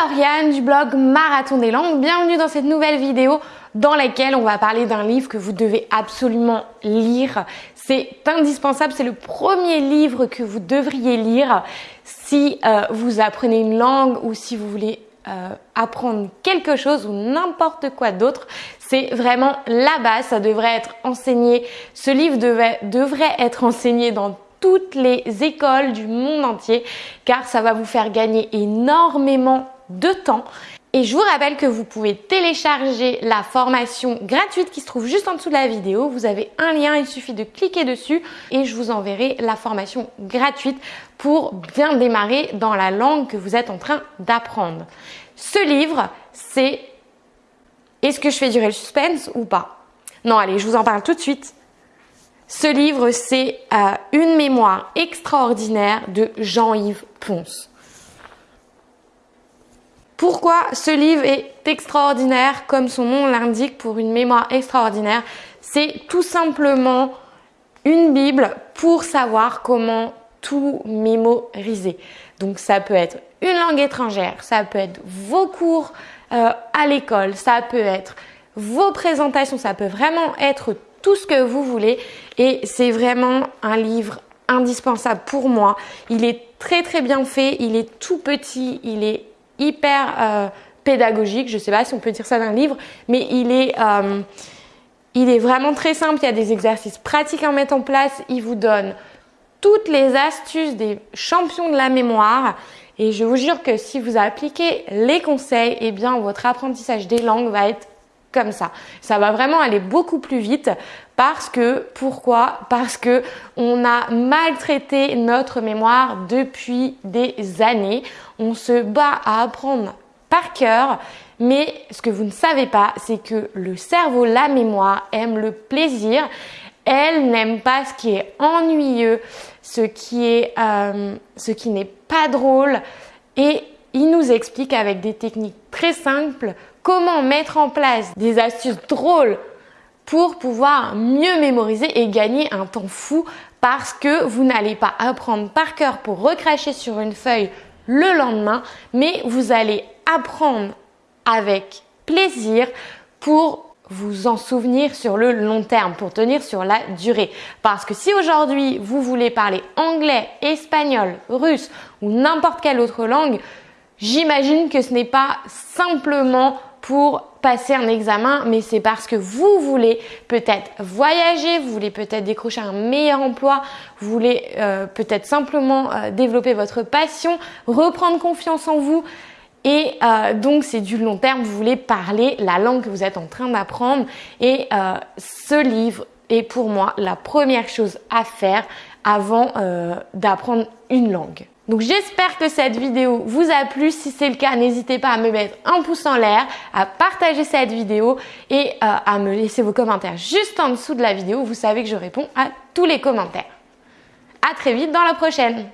Du blog Marathon des langues. Bienvenue dans cette nouvelle vidéo dans laquelle on va parler d'un livre que vous devez absolument lire. C'est indispensable, c'est le premier livre que vous devriez lire si euh, vous apprenez une langue ou si vous voulez euh, apprendre quelque chose ou n'importe quoi d'autre. C'est vraiment la base, ça devrait être enseigné. Ce livre devrait être enseigné dans toutes les écoles du monde entier car ça va vous faire gagner énormément de temps. Et je vous rappelle que vous pouvez télécharger la formation gratuite qui se trouve juste en dessous de la vidéo. Vous avez un lien, il suffit de cliquer dessus et je vous enverrai la formation gratuite pour bien démarrer dans la langue que vous êtes en train d'apprendre. Ce livre, c'est est-ce que je fais durer le suspense ou pas? Non, allez, je vous en parle tout de suite. Ce livre, c'est une mémoire extraordinaire de Jean-Yves Ponce. Pourquoi ce livre est extraordinaire comme son nom l'indique pour une mémoire extraordinaire? C'est tout simplement une Bible pour savoir comment tout mémoriser. Donc ça peut être une langue étrangère, ça peut être vos cours euh, à l'école, ça peut être vos présentations, ça peut vraiment être tout ce que vous voulez. Et c'est vraiment un livre indispensable pour moi. Il est très très bien fait, il est tout petit, il est hyper euh, pédagogique. Je ne sais pas si on peut dire ça d'un livre, mais il est, euh, il est vraiment très simple. Il y a des exercices pratiques à mettre en place. Il vous donne toutes les astuces des champions de la mémoire. Et je vous jure que si vous appliquez les conseils, eh bien votre apprentissage des langues va être comme ça. Ça va vraiment aller beaucoup plus vite parce que pourquoi? Parce que on a maltraité notre mémoire depuis des années. On se bat à apprendre par cœur, mais ce que vous ne savez pas, c'est que le cerveau, la mémoire aime le plaisir. Elle n'aime pas ce qui est ennuyeux, ce qui euh, ce qui n'est pas drôle, et il nous explique avec des techniques très simples comment mettre en place des astuces drôles pour pouvoir mieux mémoriser et gagner un temps fou parce que vous n'allez pas apprendre par cœur pour recracher sur une feuille le lendemain, mais vous allez apprendre avec plaisir pour vous en souvenir sur le long terme, pour tenir sur la durée. Parce que si aujourd'hui vous voulez parler anglais, espagnol, russe ou n'importe quelle autre langue, j'imagine que ce n'est pas simplement pour passer un examen, mais c'est parce que vous voulez peut-être voyager, vous voulez peut-être décrocher un meilleur emploi, vous voulez euh, peut-être simplement euh, développer votre passion, reprendre confiance en vous. Et euh, donc c'est du long terme, vous voulez parler la langue que vous êtes en train d'apprendre. Et ce livre est pour moi la première chose à faire avant d'apprendre une langue. Donc j'espère que cette vidéo vous a plu. Si c'est le cas, n'hésitez pas à me mettre un pouce en l'air, à partager cette vidéo et euh, à me laisser vos commentaires juste en dessous de la vidéo. Vous savez que je réponds à tous les commentaires. À très vite dans la prochaine